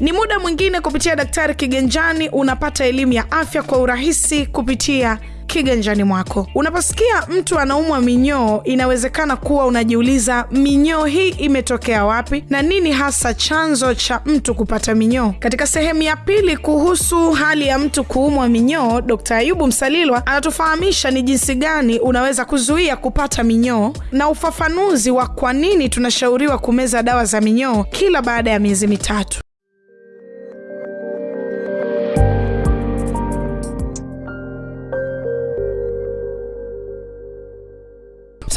Ni muda mwingine kupitia Daktari Kiganjani unapata elimu ya afya kwa urahisi kupitia kiganjani mwako. Unaposikia mtu anaumwa minyoo, inawezekana kuwa unajiuliza minyoo hii imetokea wapi na nini hasa chanzo cha mtu kupata minyoo. Katika sehemu ya pili kuhusu hali ya mtu kuumwa minyoo, Dkt. Ayubu Msalilwa anatufahamisha ni jinsi gani unaweza kuzuia kupata minyoo na ufafanuzi wa kwa nini tunashauriwa kumeza dawa za minyoo kila baada ya miezi mitatu.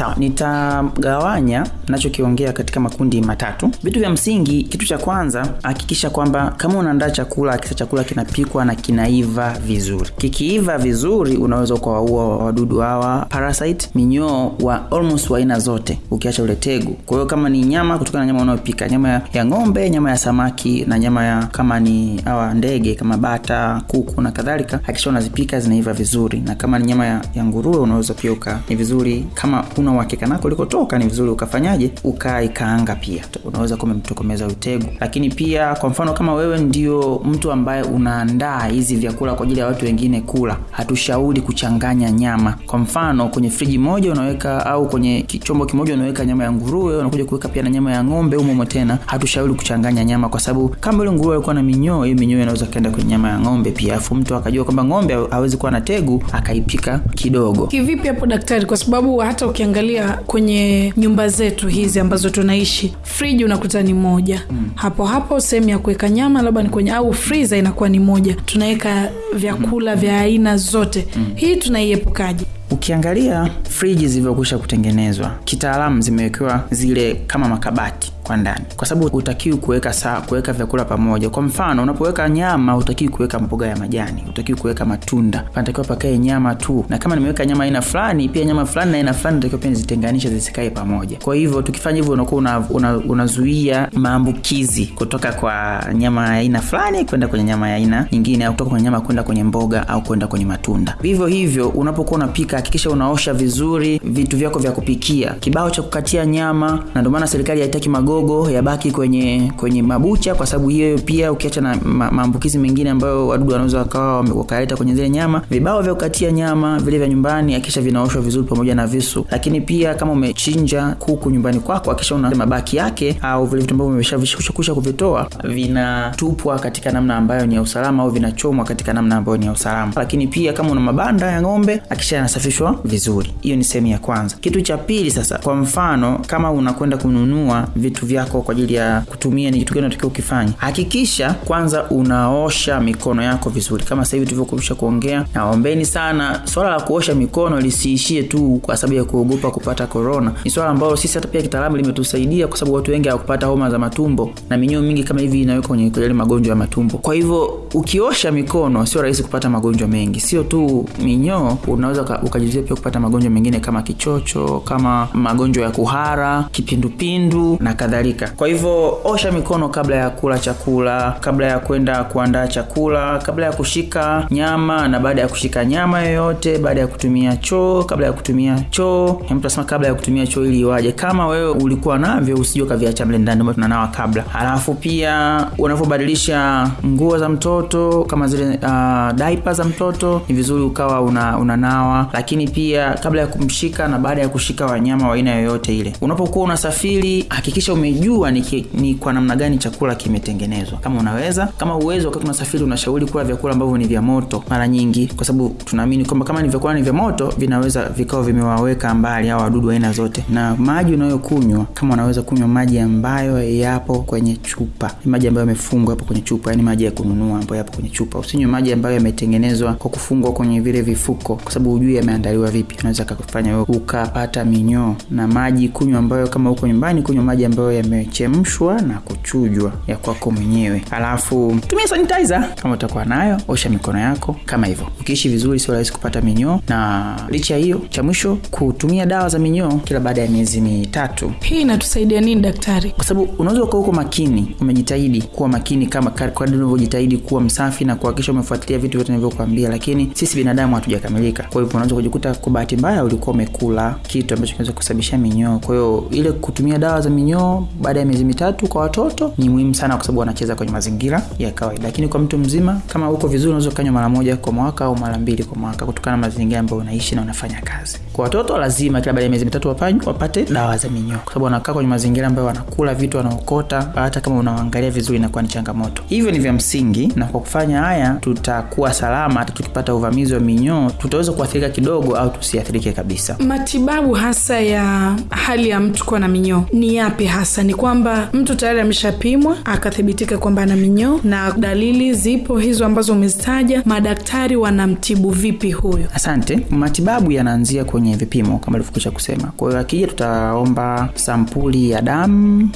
Sawa, nitagawanya nachokiongea katika makundi matatu. Vitu vya msingi, kitu cha kwanza, hakikisha kwamba kama unaandaa chakula, hakikisha chakula kinapikwa na kinaiva vizuri. Kikiiva vizuri, unaweza ukawaua wadudu hawa parasite, minyoo wa almost wa aina zote, ukiacha ule tegu. Kwa hiyo kama ni nyama, kutokana na nyama unayopika, nyama ya, ya ng'ombe, nyama ya samaki na nyama ya kama ni hawa ndege kama bata, kuku na kadhalika, hakikisha unazipika zinaiva vizuri, na kama ni nyama ya, ya nguruwe unaweza pia uka ni vizuri kama una uhakika nako ulikotoka ni vizuri ukafanyaje ukaikaanga pia. Unaweza kuwa umemtokomeza utegu lakini pia kwa mfano kama wewe ndio mtu ambaye unaandaa hizi vyakula kwa ajili ya watu wengine kula hatushauri kuchanganya nyama. Kwa mfano kwenye friji moja unaweka au kwenye chombo kimoja unaweka nyama ya nguruwe unakuja kuweka pia na nyama ya ng'ombe umomo tena hatushauri kuchanganya nyama kwa sababu kama ile nguruwe alikuwa na minyoo hiyo minyoo inaweza kaenda kwenye nyama ya ng'ombe pia. Alafu mtu akajua kwamba ng'ombe hawezi kuwa na tegu akaipika kidogo. Kivipi hapo daktari? Kwa sababu hata ukiangalia kwenye nyumba zetu hizi ambazo tunaishi, friji unakuta ni moja mm. hapo hapo sehemu ya kuweka nyama labda ni kwenye au friza inakuwa ni moja, tunaweka vyakula mm. vya aina zote mm. hii tunaiepukaji ukiangalia friji zilivyokwisha kutengenezwa kitaalamu zimewekewa zile kama makabati kwa ndani. Kwa sababu utakiwi kuweka saa kuweka vyakula pamoja. Kwa mfano unapoweka nyama hutakiwi kuweka mboga ya majani. Utakiwi kuweka matunda. Panatakiwa pakae nyama tu. Na kama nimeweka nyama aina fulani pia nyama fulani na aina fulani natakiwa pia nizitenganishe zisikae pamoja. Kwa hivyo tukifanya hivyo unakuwa una, una, unazuia maambukizi kutoka kwa nyama ya aina fulani kwenda kwenye nyama ya aina nyingine au kutoka kwenye nyama kwenda kwenye mboga au kwenda kwenye matunda. Vivyo hivyo unapokuwa unapika hakikisha unaosha vizuri vitu vyako vya kupikia. Kibao cha kukatia nyama na ndio maana serikali haitaki magogo yabaki kwenye kwenye mabucha kwa sababu hiyo pia ukiacha na maambukizi mengine ambayo wadudu wanaweza wakawa wakaleta kwenye zile nyama. Vibao vya kukatia nyama vile vya nyumbani akisha vinaoshwa vizuri pamoja na visu. Lakini pia kama umechinja kuku nyumbani kwako akisha una mabaki yake au vile vitu ambavyo umeshakusha kuvitoa vinatupwa katika namna ambayo ni ya usalama au vinachomwa katika namna ambayo ni ya usalama. Lakini pia kama una mabanda ya ng'ombe akisha yanasafishwa vizuri. Hiyo ni sehemu ya kwanza. Kitu cha pili sasa kwa mfano kama unakwenda kununua vitu vyako kwa ajili ya kutumia ni kitu gani unatakiwa ukifanya hakikisha kwanza unaosha mikono yako vizuri. Kama sasa hivi tulivyokwisha kuongea naombeni sana swala la kuosha mikono lisiishie tu kwa sababu ya kuogopa kupata korona ni swala ambalo sisi hata pia kitaalamu limetusaidia kwa sababu watu wengi hawakupata homa za matumbo na minyoo mingi kama hivi inawekwa kwenye yale magonjwa ya matumbo. Kwa hivyo ukiosha mikono sio rahisi kupata magonjwa mengi. Sio tu minyoo unaweza ukajizuia pia kupata magonjwa mengine kama kichocho kama magonjwa ya kuhara kipindupindu na kadhalika. Kwa hivyo osha mikono kabla ya kula chakula kabla ya kwenda kuandaa chakula kabla ya kushika nyama na baada ya kushika nyama yoyote baada ya kutumia choo kabla ya kutumia choo. Mtu asema kabla ya kutumia choo ili iwaje? Kama wewe ulikuwa navyo usije ukaviacha mle ndani tunanawa kabla. Halafu pia unavyobadilisha nguo za mtoto kama zile uh, daipa za mtoto ni vizuri ukawa una, unanawa. Lakini pia kabla ya kumshika na baada ya kushika wanyama wa aina yoyote ile. Unapokuwa unasafiri hakikisha umejua ni, ki, ni kwa namna gani chakula kimetengenezwa. Kama unaweza kama uwezo wakati unasafiri unashauri kula vyakula ambavyo ni vya moto mara nyingi. Kwa sababu tunaamini kwamba kama ni vyakula ni vya moto vinaweza vikawa vimewaweka mbali au wadudu aina zote. Na maji unayokunywa kama unaweza kunywa maji ambayo yapo kwenye chupa. Maji ambayo yamefungwa hapo kwenye chupa yani maji ya kununua ambayo yapo kwenye chupa. Usinywe maji ambayo yametengenezwa kwa kufungwa kwenye vile vifuko kwa sababu hujui yameandaliwa vipi. Unaweza kufanya wewe ukapata minyoo na maji kunywa ambayo kama uko nyumbani kunywa maji ambayo yamechemshwa na kuchujwa ya kwako mwenyewe. Alafu tumia sanitizer. Kama utakuwa nayo osha mikono yako kama hivyo. Ukiishi vizuri sio rahisi kupata minyoo. Na licha ya hiyo cha mwisho kutumia dawa za minyoo kila baada ya miezi mitatu. Hii inatusaidia nini daktari? Kwa sababu unaweza uko makini umejitahidi kuwa makini kama kadri unavyojitahidi kuwa kuwa msafi na kuhakikisha umefuatilia vitu vyote ninavyokuambia, lakini sisi binadamu hatujakamilika. Kwa hivyo unaweza kujikuta kwa bahati mbaya ulikuwa umekula kitu ambacho kinaweza kusababisha minyoo. Kwa hiyo ile kutumia dawa za minyoo baada ya miezi mitatu kwa watoto ni muhimu sana kwa sababu wanacheza kwenye mazingira ya kawaida. Lakini kwa mtu mzima kama uko vizuri unaweza ukanywa mara moja kwa mwaka au mara mbili kwa mwaka kutokana na mazingira ambayo unaishi na unafanya kazi. Kwa watoto lazima kila baada ya miezi mitatu wapanywe wapate dawa za minyoo. Kwa sababu wanakaa kwenye mazingira ambayo wanakula vitu wanaokota hata kama unawaangalia vizuri inakuwa ni changamoto. Hivyo ni vya msingi na kwa kufanya haya tutakuwa salama hata tukipata uvamizi wa minyoo tutaweza kuathirika kidogo au tusiathirike kabisa. Matibabu hasa ya hali ya mtu kuwa na minyoo ni yapi hasa? Ni kwamba mtu tayari ameshapimwa akathibitika kwamba ana minyoo na dalili zipo hizo ambazo umezitaja. Madaktari wanamtibu vipi huyo? Asante. Matibabu yanaanzia kwenye vipimo kama alivyokwisha kusema. Kwa hiyo akija tutaomba sampuli ya damu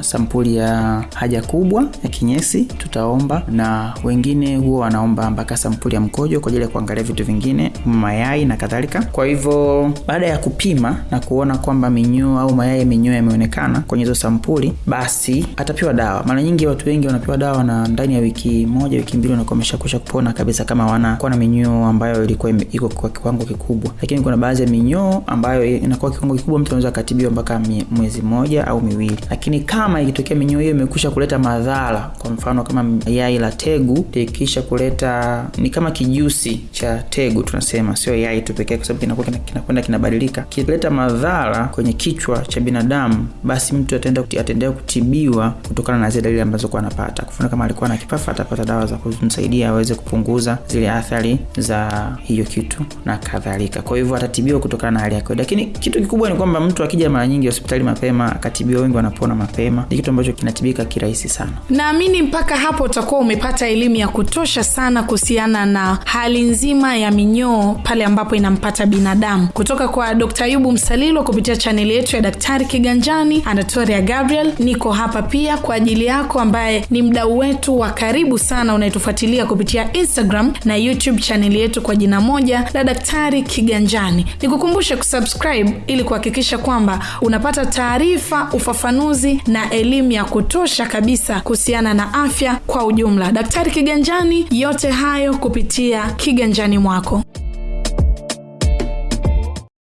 sampuli ya haja kubwa ya kinyesi tutaomba na wengine huwa wanaomba mpaka sampuli ya mkojo kwa ajili ya kuangalia vitu vingine mayai na kadhalika. Kwa hivyo baada ya kupima na kuona kwamba minyoo au mayai ya minyoo yameonekana kwenye hizo sampuli basi atapewa dawa. Mara nyingi watu wengi wanapewa dawa na ndani ya wiki moja wiki mbili wanakuwa wameshakusha kupona kabisa kama wanakuwa na minyoo ambayo ilikuwa iko kwa kiwango kikubwa. Lakini kuna baadhi ya minyoo ambayo inakuwa kiwango kikubwa mtu anaweza akatibiwa mpaka mwezi mmoja au miwili. Lakini kama ikitokea minyoo hiyo imekusha kuleta madhara kwa mfano kama yai la tegu likisha kuleta ni kama kijusi cha tegu tunasema sio yai tu pekee kwa sababu kinakuwa kinakwenda kinabadilika. Kileta madhara kwenye kichwa cha binadamu basi mtu ataenda ataendelea kutibiwa kutokana na zile dalili ambazo kuwa anapata. Kufuna kama alikuwa na kifafa atapata dawa za kumsaidia aweze kupunguza zile athari za hiyo kitu na kadhalika. Kwa hivyo atatibiwa kutokana na hali yake. Lakini kitu kikubwa ni kwamba mtu akija mara nyingi hospitali mapema akatibiwa wengi wanapona mapema ni kitu ambacho kinatibika kirahisi sana. Naamini mpaka hapo utakuwa umepata elimu ya kutosha sana kuhusiana na hali nzima ya minyoo pale ambapo inampata binadamu. Kutoka kwa dr ayubu msalilo kupitia chaneli yetu ya daktari kiganjani anatoria gabriel niko hapa pia kwa ajili yako ambaye ni mdau wetu wa karibu sana unayetufuatilia kupitia instagram na youtube chaneli yetu kwa jina moja la daktari kiganjani. Nikukumbushe kusubscribe ili kuhakikisha kwamba unapata taarifa ufafanuzi na elimu ya kutosha kabisa kuhusiana na afya kwa ujumla daktari kiganjani yote hayo kupitia kiganjani mwako